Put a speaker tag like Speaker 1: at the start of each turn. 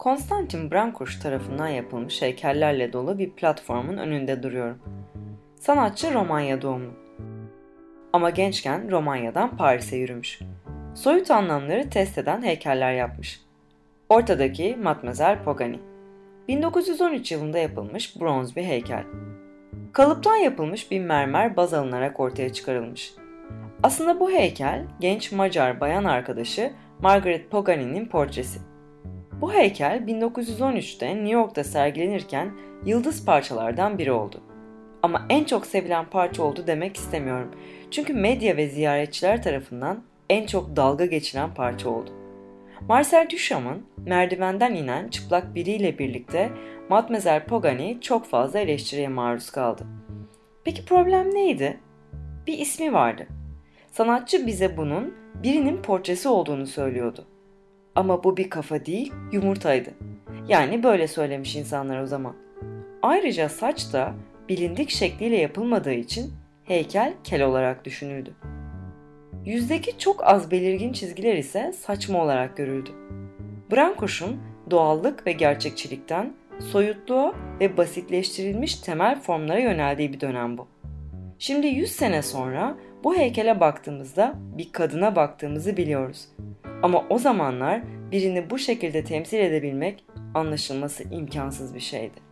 Speaker 1: Konstantin Brankuş tarafından yapılmış heykellerle dolu bir platformun önünde duruyorum. Sanatçı Romanya doğumlu. Ama gençken Romanya'dan Paris'e yürümüş. Soyut anlamları test eden heykeller yapmış. Ortadaki Matmazel Pogani. 1913 yılında yapılmış bronz bir heykel. Kalıptan yapılmış bir mermer baz alınarak ortaya çıkarılmış. Aslında bu heykel genç Macar bayan arkadaşı Margaret Pagani'nin portresi. Bu heykel 1913'te New York'ta sergilenirken yıldız parçalardan biri oldu. Ama en çok sevilen parça oldu demek istemiyorum. Çünkü medya ve ziyaretçiler tarafından en çok dalga geçilen parça oldu. Marcel Duchamp'ın merdivenden inen çıplak biriyle birlikte Mademoiselle Pogani çok fazla eleştiriye maruz kaldı. Peki problem neydi? Bir ismi vardı. Sanatçı bize bunun birinin portresi olduğunu söylüyordu. Ama bu bir kafa değil, yumurtaydı. Yani böyle söylemiş insanlar o zaman. Ayrıca saç da bilindik şekliyle yapılmadığı için heykel kel olarak düşünüldü. Yüzdeki çok az belirgin çizgiler ise saçma olarak görüldü. Brankuş'un doğallık ve gerçekçilikten soyutluğa ve basitleştirilmiş temel formlara yöneldiği bir dönem bu. Şimdi 100 sene sonra bu heykele baktığımızda bir kadına baktığımızı biliyoruz. Ama o zamanlar birini bu şekilde temsil edebilmek anlaşılması imkansız bir şeydi.